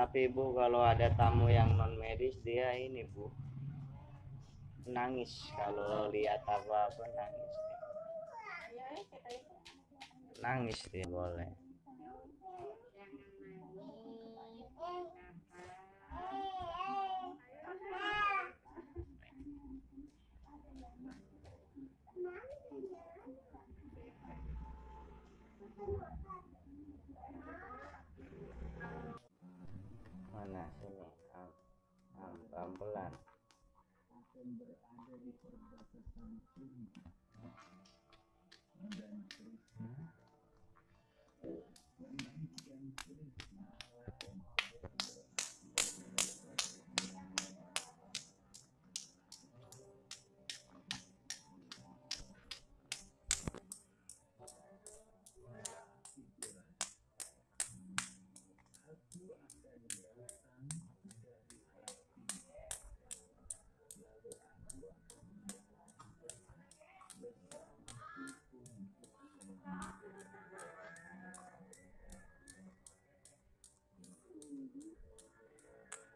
tapi bu kalau ada tamu yang non medis dia ini bu nangis kalau lihat apa apa nangis nangis dia boleh mana sini am pelan akan berada di perbatasan terus